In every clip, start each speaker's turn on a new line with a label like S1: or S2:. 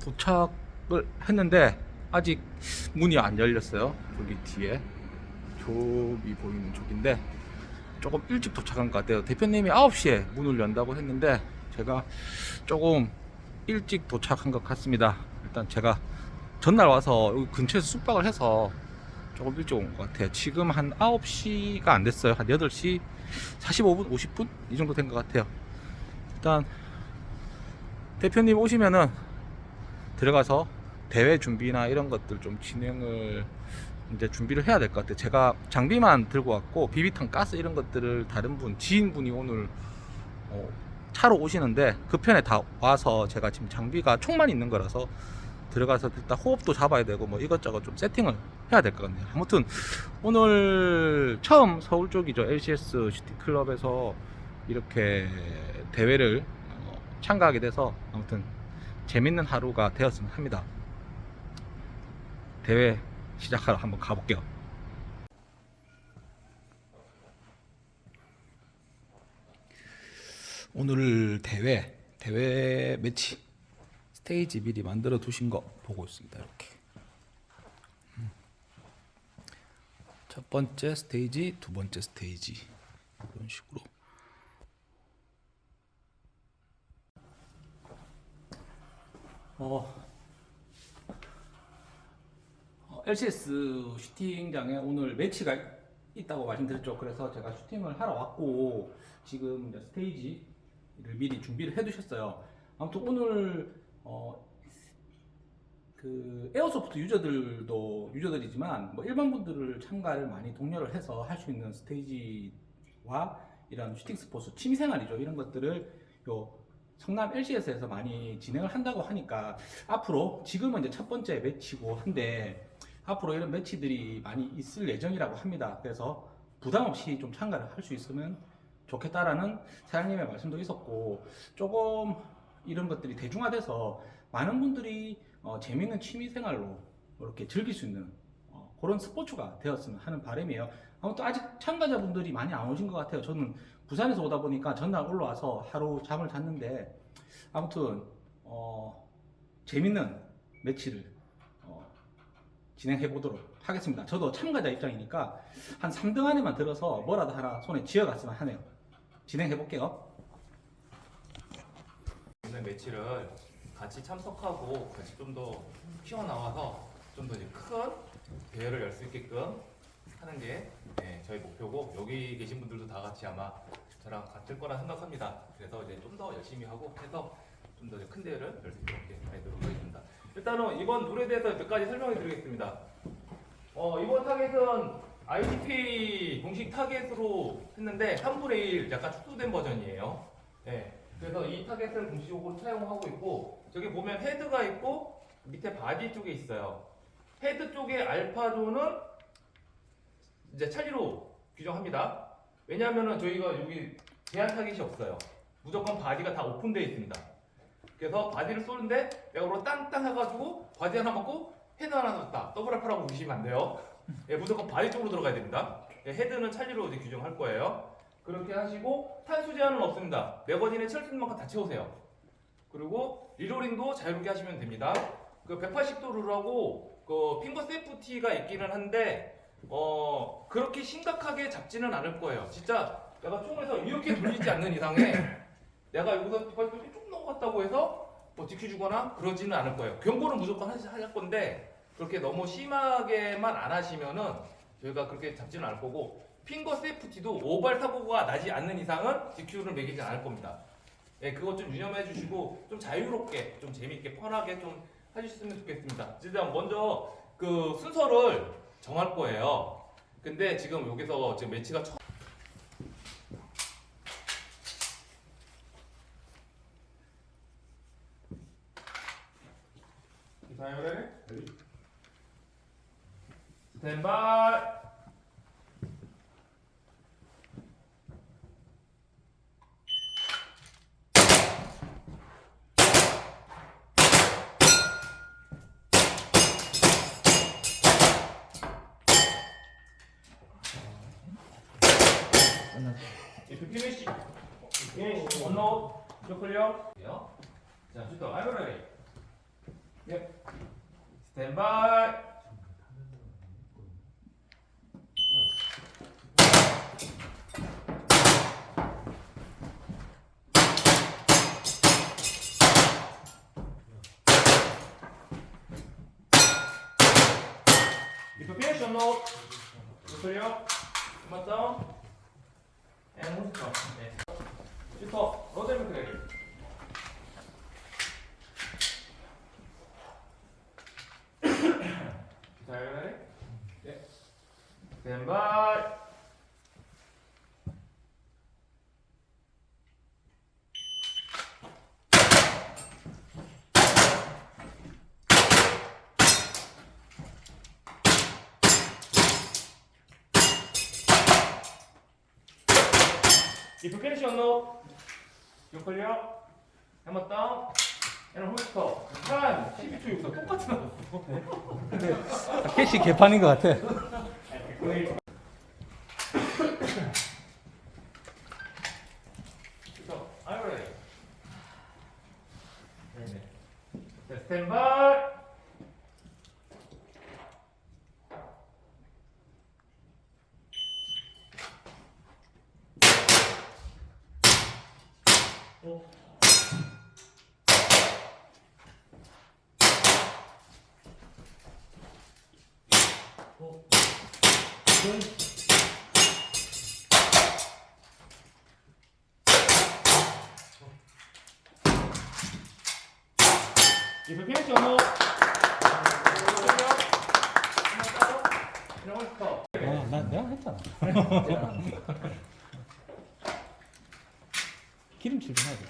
S1: 어, 도착을 했는데 아직 문이 안 열렸어요. 저기 뒤에 저기 보이는 쪽인데 조금 일찍 도착한 것 같아요. 대표님이 9시에 문을 연다고 했는데 제가 조금 일찍 도착한 것 같습니다. 일단 제가 전날 와서 여기 근처에서 숙박을 해서 조금 일찍 온 것 같아요. 지금 한 9시가 안 됐어요. 한 8시 45분, 50분? 이 정도 된 것 같아요. 일단 대표님 오시면은 들어가서 대회 준비나 이런 것들 좀 진행을 이제 준비를 해야 될 것 같아요. 제가 장비만 들고 왔고 비비탄 가스 이런 것들을 다른 분 지인분이 오늘 어, 차로 오시는데 그 편에 다 와서 제가 지금 장비가 총만 있는 거라서 들어가서 일단 호흡도 잡아야 되고 뭐 이것저것 좀 세팅을 해야 될 것 같네요. 아무튼 오늘 처음 서울 쪽이죠 LCS 시티클럽에서 이렇게 대회를 어, 참가하게 돼서 아무튼 재밌는 하루가 되었으면 합니다. 대회 시작하러 한번 가볼게요. 오늘 대회 대회 매치 스테이지 미리 만들어 두신 거 보고 있습니다. 이렇게 음. 첫 번째 스테이지, 두 번째 스테이지 이런 식으로 어, 어, LCS 슈팅장에 오늘 매치가 있다고 말씀드렸죠. 그래서 제가 슈팅을 하러 왔고 지금 스테이지를 미리 준비를 해두셨어요. 아무튼 오늘 어, 그 airsoft user들도 user들이지만 뭐 일반 분들을 참가를 많이 독려를 해서 할 수 있는 스테이지와 이런 슈팅 스포츠 취미생활이죠. 이런 것들을 요 성남 LCS에서 많이 진행을 한다고 하니까 앞으로 지금은 이제 첫 번째 매치고 한데 앞으로 이런 매치들이 많이 있을 예정이라고 합니다. 그래서 부담 없이 좀 참가를 할 수 있으면 좋겠다라는 사장님의 말씀도 있었고 조금 이런 것들이 대중화돼서 많은 분들이 어, 재미있는 취미생활로 이렇게 즐길 수 있는 어, 그런 스포츠가 되었으면 하는 바람이에요. 아무튼 아직 참가자분들이 많이 안 오신 것 같아요. 저는 부산에서 오다 보니까 전날 올라와서 하루 잠을 잤는데 아무튼 어, 재밌는 매치를 어, 진행해 보도록 하겠습니다. 저도 참가자 입장이니까 한 3등 안에만 들어서 뭐라도 하나 손에 쥐어갔으면 하네요. 진행해 볼게요.
S2: 오늘 매치를 같이 참석하고 같이 좀 더 튀어나와서 좀 더 큰 대회를 열 수 있게끔 하는 게 네, 저희 목표고 여기 계신 분들도 다 같이 아마 저랑 같을 거라 생각합니다. 그래서 이제 좀 더 열심히 하고 해서 좀 더 큰 대회를 열수 있도록 하도록 하겠습니다. 일단은 이번 룰에 대해서 몇 가지 설명해 드리겠습니다. 어, 이번 타겟은 IDP 공식 타겟으로 했는데 3분의 1 약간 축소된 버전이에요. 네. 그래서 이 타겟을 공식적으로 사용하고 있고 저기 보면 헤드가 있고 밑에 바디 쪽에 있어요. 헤드 쪽에 alpha zone은 이제 찰리로 규정합니다. 왜냐하면은 저희가 여기 제한 타겟이 없어요. 무조건 바디가 다 오픈되어 있습니다. 그래서 바디를 쏘는데 내가 오늘 땅땅 해가지고 바디 하나 먹고 헤드 하나 넣었다. double alpha라고 보시면 안 돼요. 예, 무조건 바디 쪽으로 들어가야 됩니다. 예, 헤드는 찰리로 이제 규정할 거예요. 그렇게 하시고 탄수 제한은 없습니다. 매거진에 채울 만큼 다 채우세요. 그리고 reloading도 자유롭게 하시면 됩니다. 그 180도 룰하고 그 finger safety가 있기는 한데 어 그렇게 심각하게 잡지는 않을 거예요. 진짜 내가 총에서 이렇게 돌리지 않는 이상에 내가 여기서 디파이트를 좀 넘어갔다고 해서 뭐 지켜주거나 그러지는 않을 거예요. 경고는 무조건 할 건데 그렇게 너무 심하게만 안 하시면은 저희가 그렇게 잡지는 않을 거고 핑거 세이프티도 오발 사고가 나지 않는 이상은 DQ를 매기지 않을 겁니다. 예, 그것 좀 유념해 주시고 좀 자유롭게, 좀 재미있게, 편하게 좀 해주셨으면 좋겠습니다. 일단 먼저 그 순서를 정할 거예요. 근데 지금 여기서 지금 매치가 처음 기사열에 스탠바이 Finish, finish, one note, 저 클리어. 자, 슈터, ready. 예. 스탠바이. Note, you clear. Come down. To. 네. 슈터 로데르 그레이. 자, ready? 네. Clear. Hammer down. And 홀스터. 한 12초 6초 똑같이 나왔어.
S1: 캐시 개판인 것 같아.
S2: 스탠바이.
S1: 아, 내가 했잖아. 기름칠 좀 해야 될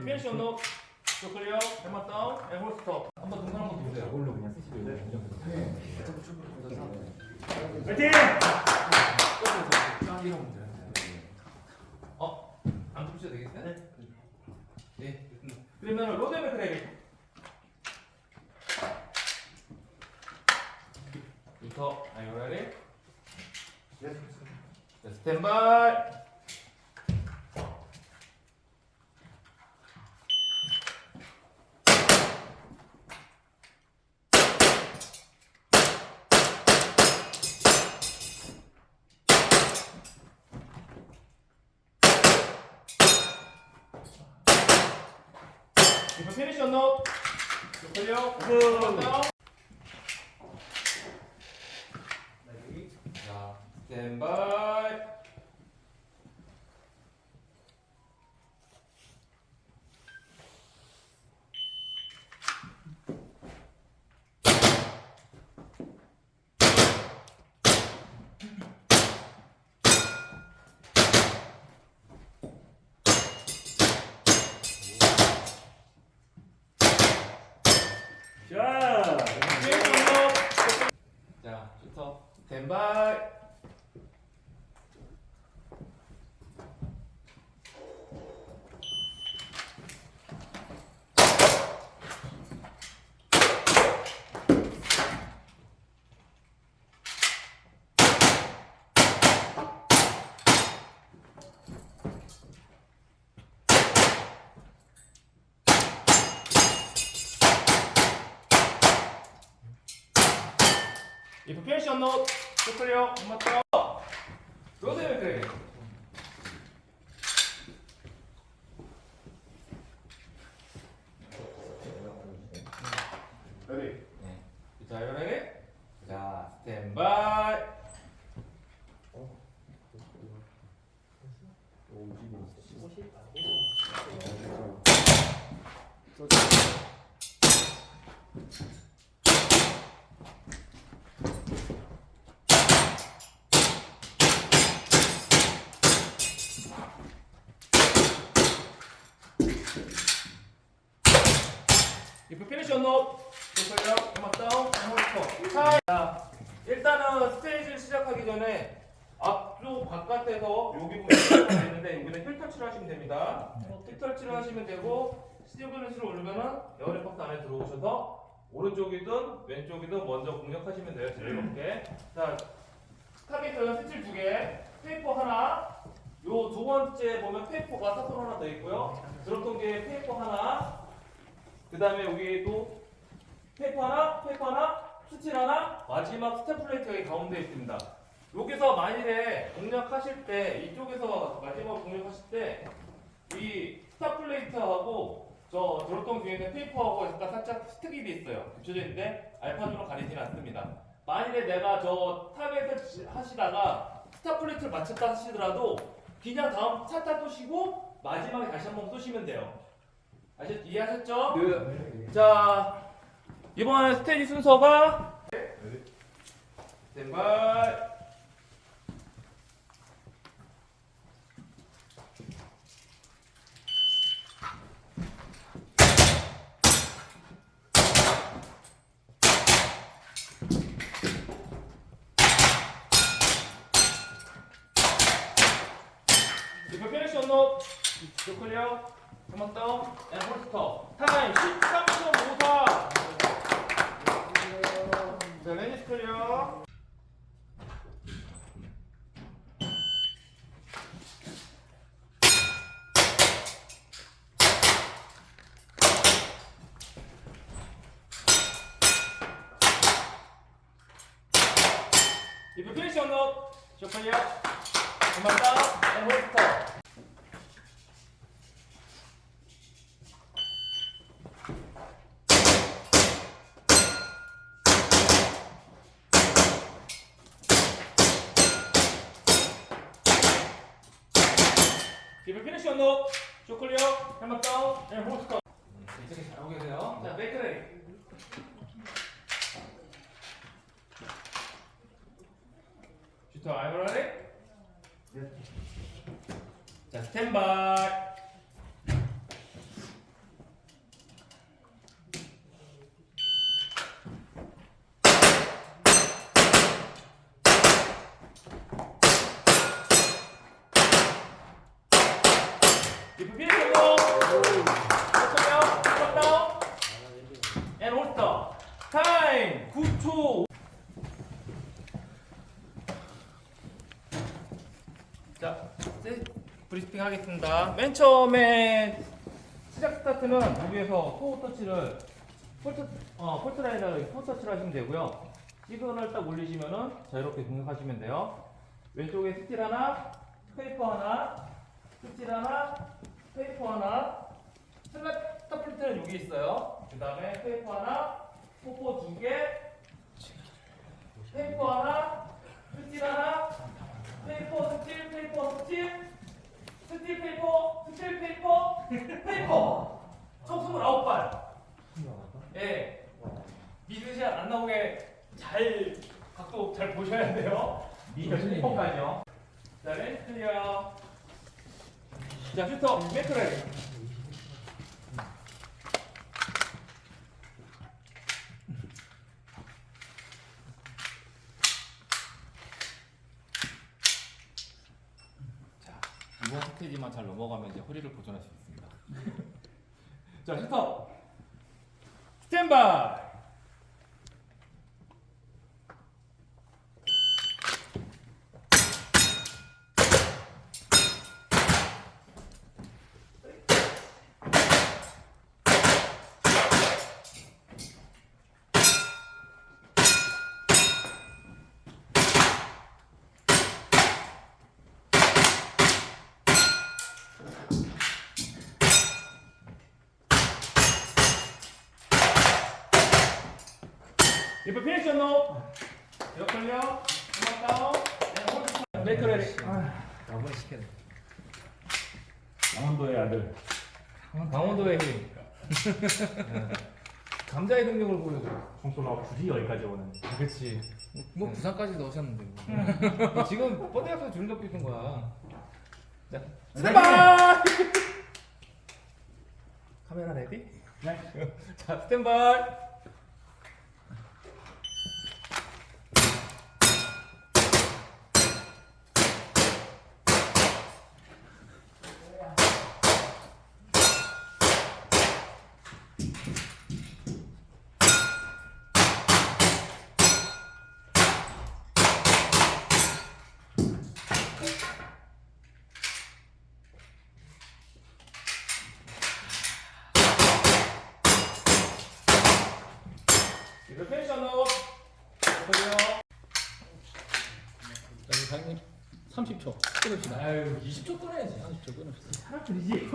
S2: You clear. Hammer down and hold stop. 한번 동선 한번 보세요. 이걸로 그냥 쓰시면 어? 안 덮으셔도 되겠어요? 네. 네. 그러면 로데메 크레이. 부터? 자, 스탠바이. If finish or not, to clear. 엄마 떠. 요새 그래. 레디. 자, 이거 레디. 자, 스탠바이. If you finished, unload, show clear. Hammer down. Holster. 자, 일단은 스테이지를 시작하기 전에 앞쪽 바깥에서 여기 보면 있는데 여기는 heel touch를 하시면 됩니다. heel touch를 하시면 되고 스티브리스를 올리면은 area box 안에 들어오셔서 오른쪽이든 왼쪽이든 먼저 공략하시면 돼요. 자유롭게. 자, 타겟은 steel 두 개, paper 하나. 요 두 번째 보면 paper가 사선 하나 더 있고요. 드럼통 뒤에 paper 하나. 그 다음에 여기도 paper 하나, paper 하나, steel 하나, 마지막 stop plate가 이 가운데 있습니다. 여기서 만일에 공략하실 때 이쪽에서 마지막 공략하실 때 이 stop plate하고 저 드럼통 뒤에 있는 paper하고 약간 살짝 스틱이 있어요. 붙여져 있는데 alpha zone으로 가리지는 않습니다. 만일에 내가 저 지- 하시다가 stop plate를 맞췄다 하시더라도 그냥 다음 차타 쏘시고 마지막에 다시 한번 쏘시면 돼요. 아셨 이해하셨죠? 자 이번 스테이지 순서가 스탠바이 If you finish your down and hold stop. Time 13.54. 자, 레니스 클리어. You clear. Come on down and hold stop. If you finish your note, show clear, hammer down, and hold stop. 이렇게 잘하고 계세요. 자, make ready. 슈터, I'm ready? 자, 스탠바이. If you finish your note, show clear, hammer down, and hold stop. 타임 9초. 자, 이제 브리핑 하겠습니다. 맨 처음에 시작 스타트는 여기에서 toe touch를 fault 어 fault line을 toe touch를 하시면 되고요. 시그널 딱 올리시면은 자유롭게 공격하시면 돼요. 왼쪽에 steel 하나, paper 하나, steel 하나, paper 하나, 슬랩 stop plate는 여기 있어요. 그 다음에 paper 하나, popper 두 개, paper 하나, steel 하나, paper steel paper steel steel paper steel paper paper. 총 29발. 예. 미드샷 안 나오게 잘 각도 잘 보셔야 돼요. 미드 paper까지요. 자 range clear 자 슈터. 매크레 자, 이번 스테이지만 잘 넘어가면 이제 허리를 보존할 수 있습니다. 자, 슈터. 스탠바이. 이거 피니시 노. 몇 걸려? 한번 다운. 네, 메이크 레디.
S3: 나무를 시켜야 돼.
S4: 강원도의 아들.
S2: 강원도의 힘. 감자의 능력을 보여줘.
S4: 송소가 굳이 여기까지 오는.
S2: 그렇지.
S3: 뭐 부산까지 넣으셨는데. 뭐.
S2: 음. 지금 뻗대가서 주름 잡고 있는 거야. 자, 스탠바이! 카메라 레디?
S4: 네.
S2: 자, 스탠바이! 이거 펜션으로 걸려.
S1: 사장님 30초 끊읍시다.
S2: 아유, 20초 끊어야지.
S1: 30초 끊읍시다.
S4: 사람들이지.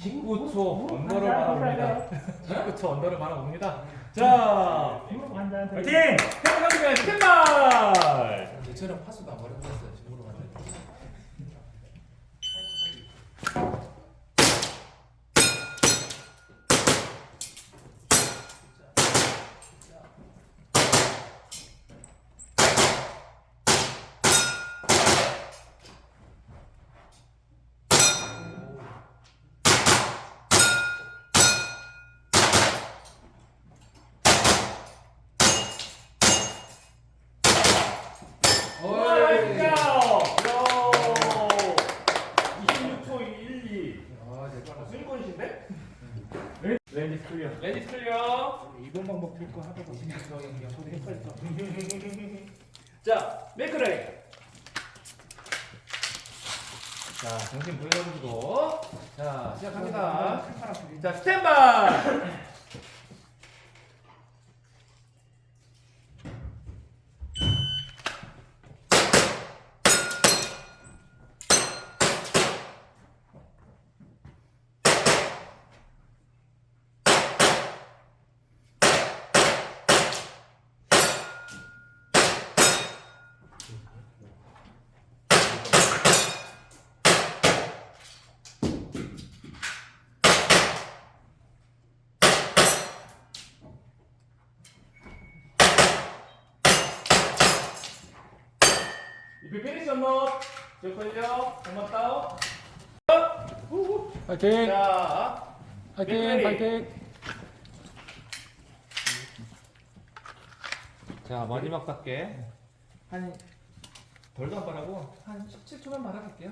S2: 19초 언더를 바라봅니다. 19초 언더를 바라봅니다. 자,
S4: 파이팅!
S2: 태어나면 스탠바이!
S3: 얘처럼 파수도 안 버려버렸어요. 지금으로 가면.
S2: 나이스요! 26초 12.
S3: 아, 대박.
S2: 수익권이신데?
S4: 렌즈 클리어.
S2: 레디 클리어.
S4: 방법 들고 하다가
S2: 자, 메이크레이. 자, 정신 보여주고. 자, 시작합니다. 자, 스탠바이! If finished, unload. Show clear. Down.
S1: 파이팅!
S2: 자,
S1: 파이팅! 파이팅!
S2: 자 마지막 답게 한 덜도 안 바라고 한 17초만 바라볼게요.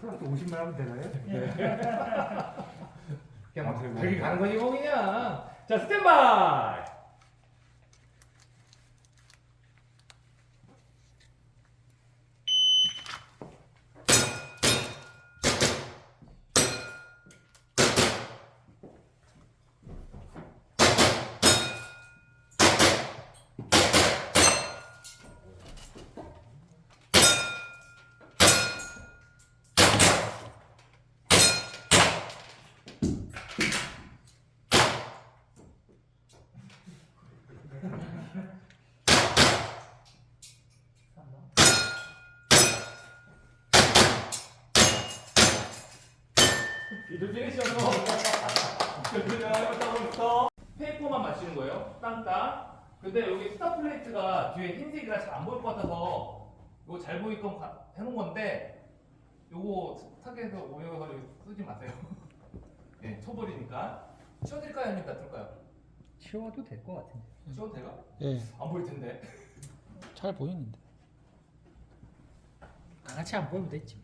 S4: 플러스 50만 하면 되나요?
S2: 그냥 막 저기 가는 거지 뭐 그냥. 자 스탠바이. 그다음부터 paper만 마시는 거예요. 땅땅. 근데 여기 stop plate가 뒤에 흰색이라 잘 안 보일 것 같아서 이거 잘 보이게끔 가- 해놓은 건데 요거 target에서 오해서 쓰지 마세요. 예, 쳐버리니까. 치워드릴까요? 아니면 놔둘까요?
S3: 치워도 될 것 같은데.
S2: 치워도 돼가?
S1: 예,
S2: 안 보일 텐데.
S1: 잘 보이는데.
S3: 같이 안 보면 됐지.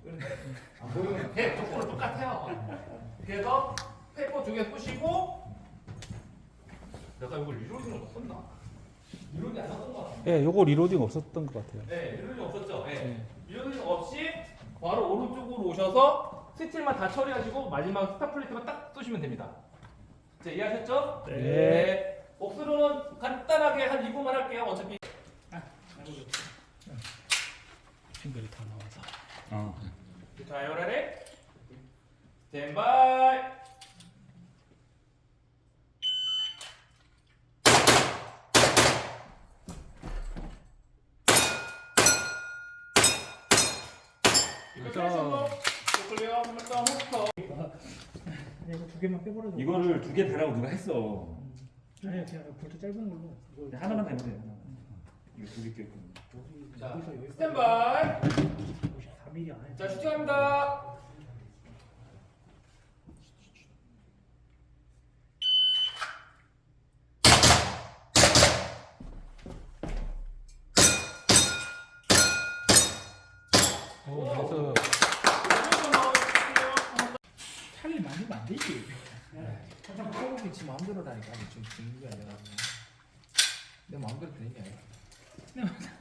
S2: 안 보이면 돼. 조건은 똑같아요. 그래서 paper 두개 푸시고 내가 이걸 reloading을 못 썼나? reloading 안 썼던 것 같아.
S1: 예, 요거 reloading 없었던 것 같아요.
S2: 네, reloading 없었죠? 네.
S1: 네.
S2: reloading 없이 바로 오른쪽으로 오셔서 steel만 다 처리하시고 마지막 stop plate만 딱 쏘시면 됩니다. 자, 이해하셨죠?
S1: 네.
S2: 옥수로는 간단하게 한 2분만 할게요. 어차피
S1: 핑글이 다
S4: 어.
S2: 다이오라리 스탠바이! 그렇죠.
S4: 이거 두 개만 빼버려도
S5: 이거를 두 개 달라고 누가 했어? 음.
S4: 아니야 그냥 볼트 짧은 걸로. 이거
S5: 하나만 달면 돼. 음. 이거 두개 끼고
S2: 스탠바이!
S4: 54mm 안에.
S2: 자, 슈팅합니다.
S1: 오, 그래서
S3: 차를 만들면 안 되지. 항상 호흡이 지 마음대로 라니까 지금 게 아니라 내 마음대로 되는 게 아니라.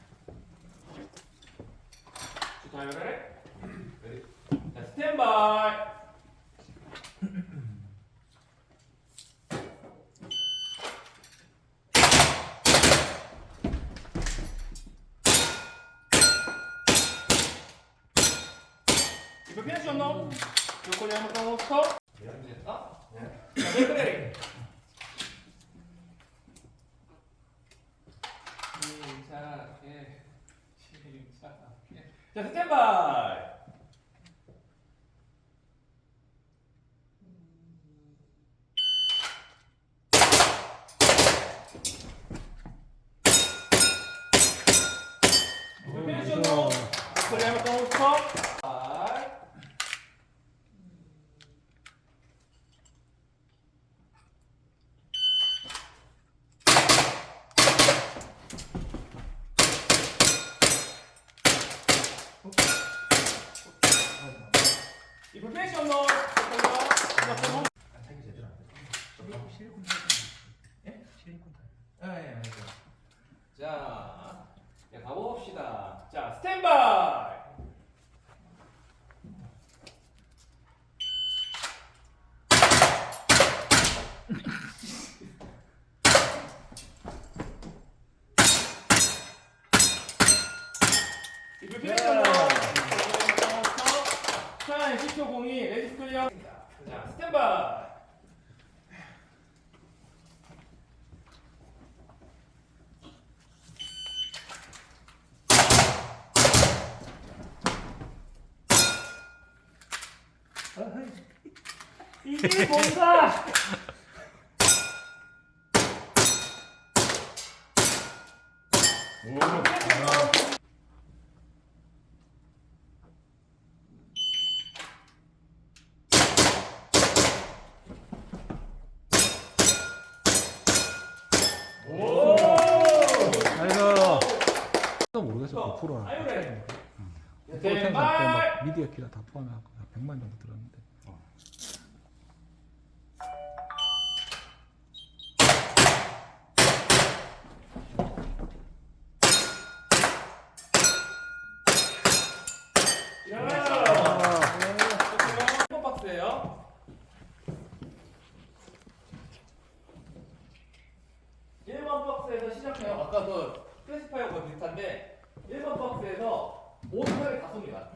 S2: 자, 요래. 자, 스탠바이. 이거 피니시 없노? 요코리 한번 까먹었어? 됐다? 네. 자, 맥그레리. 침착해. 침착해. 자, 스탠바이. 이거 피니시 없노? 요코리 한번 까먹었어? 아이. 이 불펜션 넣어. 잠깐만.
S3: 자기 제대로 안 돼. 실리콘 예? 실리콘 타.
S2: 예, 예, 예. 자, 야, 가봅시다. 자, 스탠바이. 이 불펜션 넣어. 자, 10초 공이 레디 클리어. 자, 스탠바이.
S4: 이게 뭔가.
S1: 모르겠어. 100%라.
S2: 아유, 그래.
S1: 포텐
S2: 제발.
S1: 막 미디어 키라 다 포함해갖고 한 100만 정도 들었는데.
S2: 번 박스예요. 1번 박스에서 시작해요. 아까 그 클래시파이어가 비슷한데 1번 박스에서 오토바이 다 쏩니다.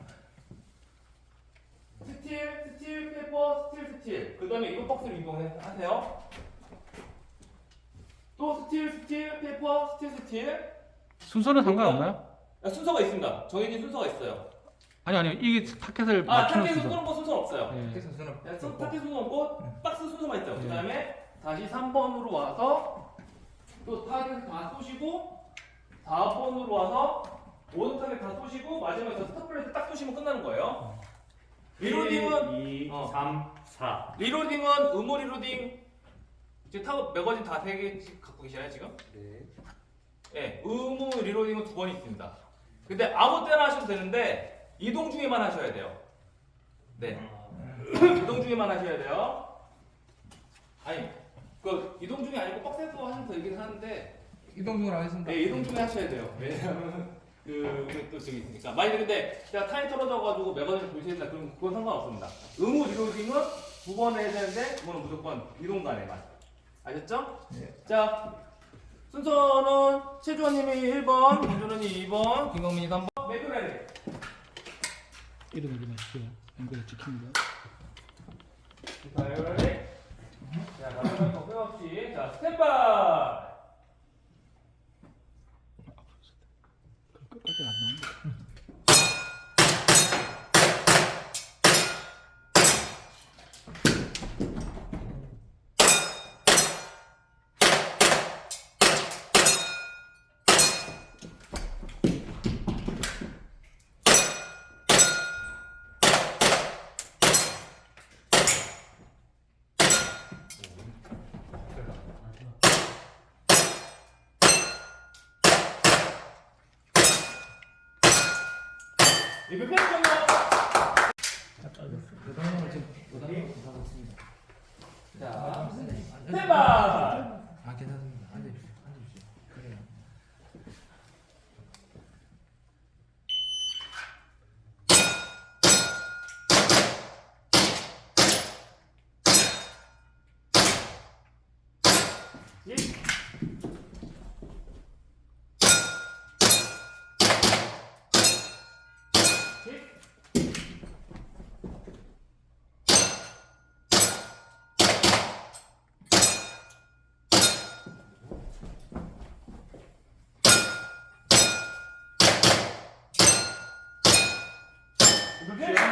S2: steel, steel, paper, steel, steel. 그 다음에 이번 박스를 이동하세요. 또 steel, steel, paper, steel, steel.
S1: 순서는 상관없나요?
S2: 아, 순서가 있습니다. 정해진 순서가 있어요.
S1: 아니 아니요. 이게 target을
S2: 아,
S1: 맞추는
S2: 타겟
S1: 순서.
S2: 순서는 뭐 순서는 없어요.
S1: 예.
S3: 선수는
S2: 네, 선- 타겟 순서 없고 박스 순서만 있죠.
S1: 네.
S2: 그 다음에 다시 3번으로 와서 또 타겟 다 쏘시고 4번으로 와서 모든 타겟 다 쏘시고 마지막에 저 stop plate 딱 쏘시면 끝나는 거예요. reloading은
S5: 2,
S2: 어.
S5: 3, 4.
S2: 리로딩은 의무 reloading 이제 타고 magazine 다세 개씩 갖고 계시나요 지금?
S5: 네.
S2: 예, 의무 reloading은 두 번 있습니다. 근데 아무 때나 하셔도 되는데 이동 중에만 하셔야 돼요. 네. 이동 중에만 하셔야 돼요. 아니, 그 이동 중이 아니고 박스에서 하시면 더 이긴 하는데
S3: 이동 중으로 하겠습니다.
S2: 네, 이동 중에 하셔야 돼요. 왜냐하면 그 우리 또 저기 있으니까. 만약에 근데 제가 타임 떨어져가지고 magazine 보시겠다 그럼 그건 상관없습니다. 의무 reloading은 두 번 해야 되는데 그거는 무조건 이동 간에만. 아셨죠?
S3: 네.
S2: 자, 순서는 최주원님이 1번, 김준호님이 2번, 김광민이 3번, 맥그레리.
S1: 이름을 좀 해주세요. 앵글에 찍힙니다.
S2: 자, 맥그레리. 자, 마지막 거 빼없이. 자, 스탠바이. 이거 패션 너.
S3: 여당을 지금 여당을 부탁했습니다.
S2: 자,
S3: 스탠바이.
S2: 스탠바이.
S3: 아 괜찮습니다. 앉으십시오. 앉으십시오. 그래요.
S2: 자,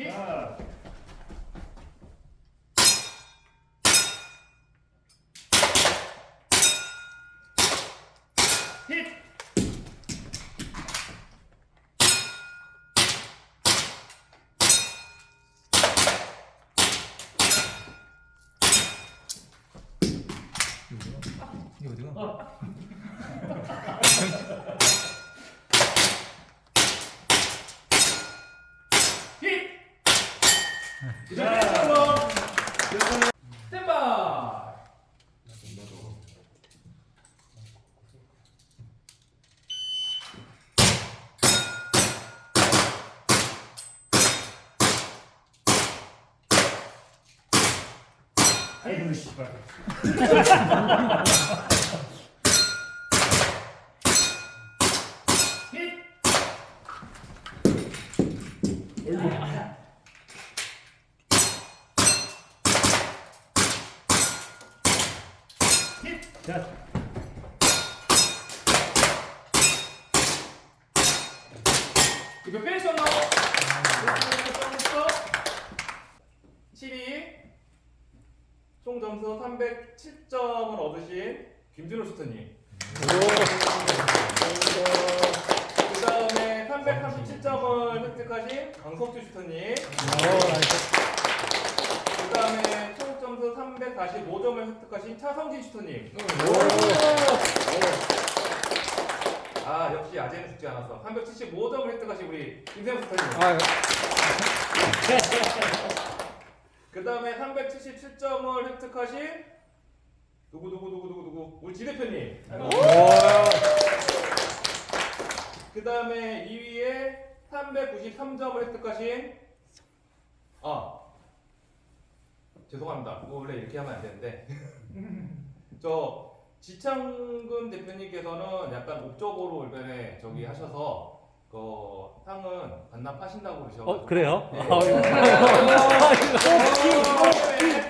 S2: 이 ハハハハ! 점수 307점을 얻으신 김준호 슈터님. 그 다음에 337점을 획득하신 강석주 슈터님. 그 다음에 총 점수 345점을 획득하신 차성진 슈터님. 아 역시 아재는 죽지 않았어. 375점을 획득하신 우리 김세현 슈터님.
S1: 아,
S2: 그 다음에 377점을 획득하신 누구 누구 누구 누구 누구 우리 지 대표님. 그 다음에 2위에 393점을 획득하신 아 죄송합니다. 이거 원래 이렇게 하면 안 되는데 저 지창근 대표님께서는 약간 옵적으로 올변에 저기 하셔서 그 상은 반납하신다고 그러셔가지고
S5: 어 그래요?
S2: 네.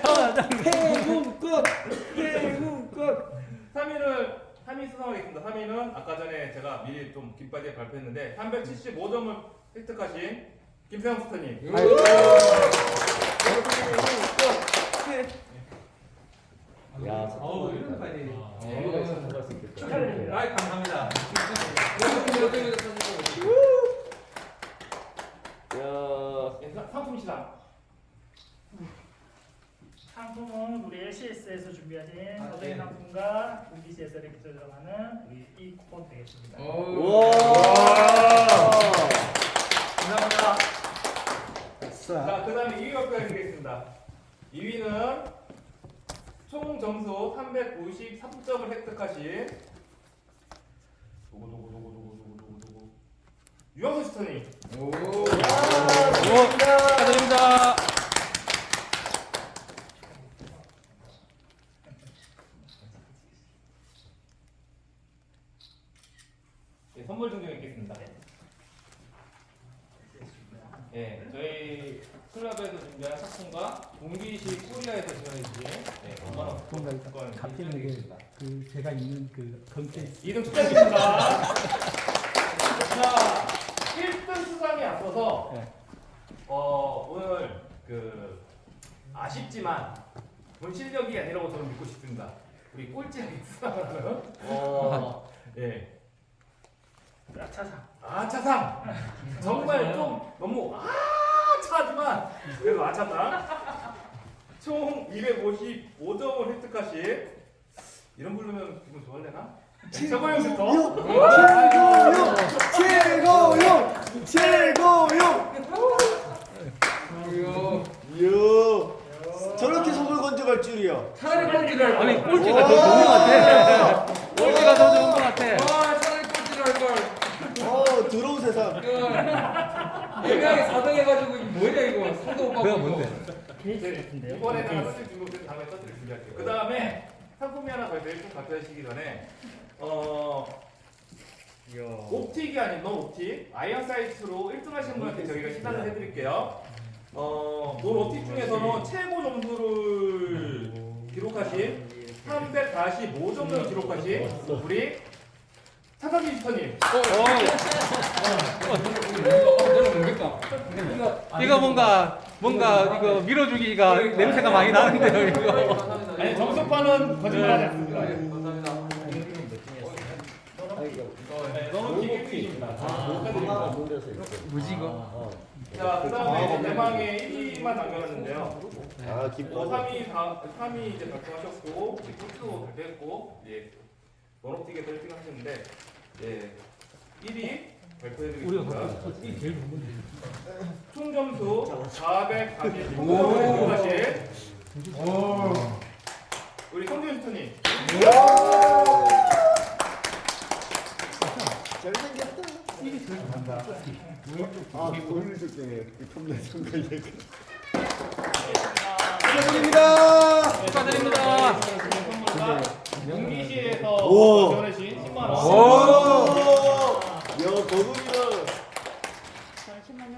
S3: 해금 끝. 해금 끝.
S2: 3위를 3위 수상하겠습니다. 3위는 아까 전에 제가 미리 좀 깃발에 발표했는데 375점을 획득하신 김세영 스타님.
S5: 야
S3: 어우 이런 빨리.
S4: 축하드립니다.
S3: 아 감사합니다.
S5: 야
S2: 예, 사- 상품 시상.
S4: 상품은 우리 LCS에서 준비하신
S3: 아,
S4: 어정의
S3: 네.
S4: 상품과 UBC에서 이렇게 들어가는 우리 이 쿠폰 되겠습니다.
S3: 감사합니다.
S2: 자, 그 다음에 2위 발표해드리겠습니다. 2위는 총 점수 393점을 획득하신 누구 누구 누구 누구 누구 누구 누구 유영수 스타님.
S1: 축하드립니다.
S2: 선물 증정했겠습니다. 예, 저희 클럽에서 준비한 상품과 동기시 코리아에서 지원해주신 예, 5만 원
S6: 뭔가 일단
S2: 쿠폰
S6: 잡히는
S2: 인정드리겠습니다.
S6: 게그 제가 있는 그 컨텐츠
S2: 2등 축하드립니다. 자, 1등 수상에 앞서서
S6: 네.
S2: 어, 오늘 그 아쉽지만 본 실력이 아니라고 저는 믿고 싶습니다. 우리 꼴찌하게 하는 어, 예.
S4: 아차상.
S2: 아차상 정말 좀 너무 아차지만 그래도 아차상 총 255점을 획득하신 이런 부르면 기분? 최고영 슈터
S7: 최고용! 최고용! 이야, 저렇게 손을 건져갈 줄이야.
S3: 차라리 꼴찌를 할
S1: 아니
S3: 걸.
S1: 꼴찌가 더 좋은 것 같아. 꼴찌가 더 좋은 것 같아.
S3: 와 차라리 꼴찌를 할 걸.
S7: 어, 더러운 세상.
S3: 애매하게 4등 해가지고 뭐냐 이거 상도 못 받고. 이거.
S1: 뭔데?
S4: 케이스 같은데요?
S2: 이번에다가 서질 준비된 다음에 서질 준비할게요. 그 다음에 상품이 하나 더 있어요. 좀 발표하시기 전에 어 optic이 아닌 non optic iron sight로 1등 하신 분한테 저희가 시상을 해드릴게요. 어, non optic 중에서는 최고 점수를 기록하신 345점을 기록하신 우리
S3: 내가 모르겠다. 이거
S1: 뭔가 뭔가 이거 밀어주기가 냄새가 많이 나는데요 이거.
S2: 아니 정석파는 거짓말하지 않습니다.
S3: 감사합니다.
S2: 네, 너무 기계입니다.
S1: 이거?
S2: 자, 그 다음에 대망의 1위만 남겨놨는데요.
S7: 아,
S2: 어,
S7: 기뻐.
S2: 3위, 4, 3위 이제 발표하셨고, 이제 꿀도 발표했고, 예, 원업틱에서 1등 하셨는데, 예, 1위 발표해드리겠습니다.
S1: 이 제일 좋은 건데.
S2: 총 점수 446점을 획득하신 우리 성준 슈터님.
S7: 잘생겼다. 아, 오늘 적당해. 톱내 선거 얘기. 축하드립니다.
S1: 축하드립니다.
S2: 선물과 용기시에서
S7: 오.
S2: 지원해주신 10만 원.
S7: 오! 야, 거북이다.
S6: 잠시만요.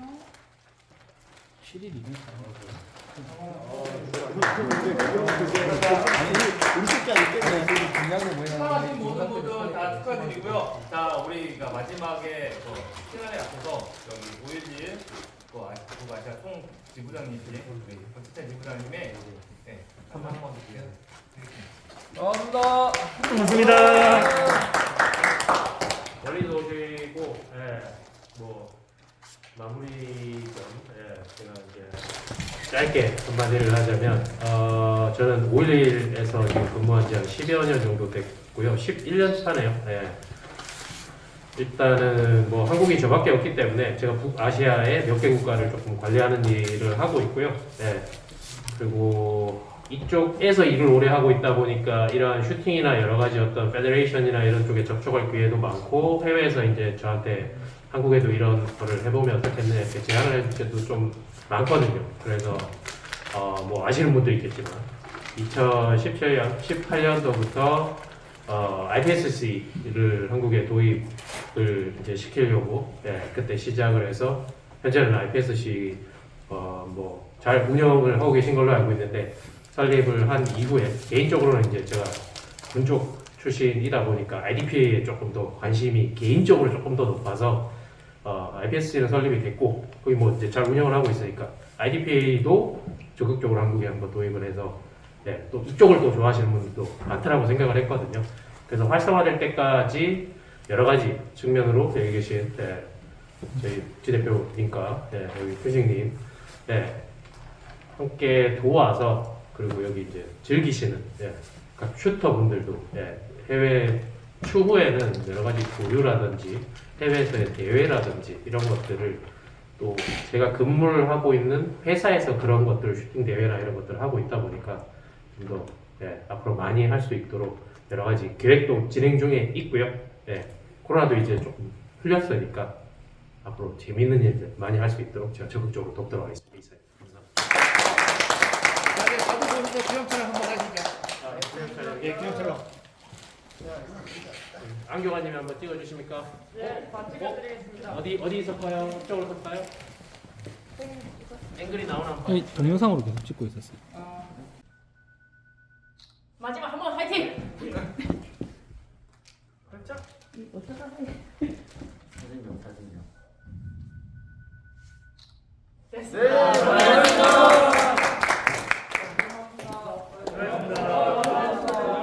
S7: 아니, 우리 새끼 아니겠네.
S2: 축하하신 모든 분들 다 축하드리고요. 자, 우리가 마지막에 그 시간에 앞서서 여기 5.11그 아시 그 아시아 총 지부장님이신 우리 박지찬 지부장님의 네, 한번 한번 드리겠습니다.
S1: 감사합니다.
S8: 고맙습니다. 멀리서 오시고, 예, 뭐 마무리 좀, 예, 제가 이제 짧게 한마디를 하자면, 어, 저는 511에서 지금 근무한 지 한 10여 년 정도 됐고요. 11년 차네요. 예. 일단은 뭐 한국이 저밖에 없기 때문에 제가 북아시아의 몇 개 국가를 조금 관리하는 일을 하고 있고요. 예. 그리고 이쪽에서 일을 오래 하고 있다 보니까 이러한 슈팅이나 여러 가지 어떤 페더레이션이나 이런 쪽에 접촉할 기회도 많고 해외에서 이제 저한테 한국에도 이런 거를 해보면 어떻겠네 이렇게 제안을 해줄 때도 좀 많거든요. 그래서 어 뭐 아시는 분도 있겠지만 2017년 18년도부터 어 IPSC를 한국에 도입을 이제 시키려고 예, 그때 시작을 해서 현재는 IPSC 어 뭐 잘 운영을 하고 계신 걸로 알고 있는데 설립을 한 이후에 개인적으로는 이제 제가 군쪽 출신이다 보니까 IDPA에 조금 더 관심이 개인적으로 조금 더 높아서 어, IPSC는 설립이 됐고 거기 뭐 이제 잘 운영을 하고 있으니까 IDPA도 적극적으로 한국에 한번 도입을 해서 네, 또 이쪽을 또 좋아하시는 분들도 많다라고 생각을 했거든요. 그래서 활성화될 때까지 여러 가지 측면으로 여기 계신 네, 저희 지 대표님과 네, 여기 표식님 네, 함께 도와서 그리고 여기 이제 즐기시는 예, 각 슈터분들도 예, 해외 추후에는 여러 가지 교류라든지 해외에서의 대회라든지 이런 것들을 또 제가 근무를 하고 있는 회사에서 그런 것들을 슈팅 대회나 이런 것들을 하고 있다 보니까 좀더 예, 앞으로 많이 할 수 있도록 여러 가지 계획도 진행 중에 있고요. 예, 코로나도 이제 조금 풀렸으니까 앞으로 재밌는 일들 많이 할 수 있도록 제가 적극적으로 돕도록 하겠습니다.
S3: 보면서 기념 촬영 한번 하시죠. 예, 기념 촬영.
S8: 안경환님이 한번 찍어주십니까? 네, 찍어드리겠습니다. 어디 어디 섞어요? 이쪽으로 섞어요? 앵글이 나오나.
S6: 아니, 동영상으로 계속 찍고 있었어요.
S9: 마지막 한 번 화이팅!
S7: 사진용 사진용.
S9: 됐습니다.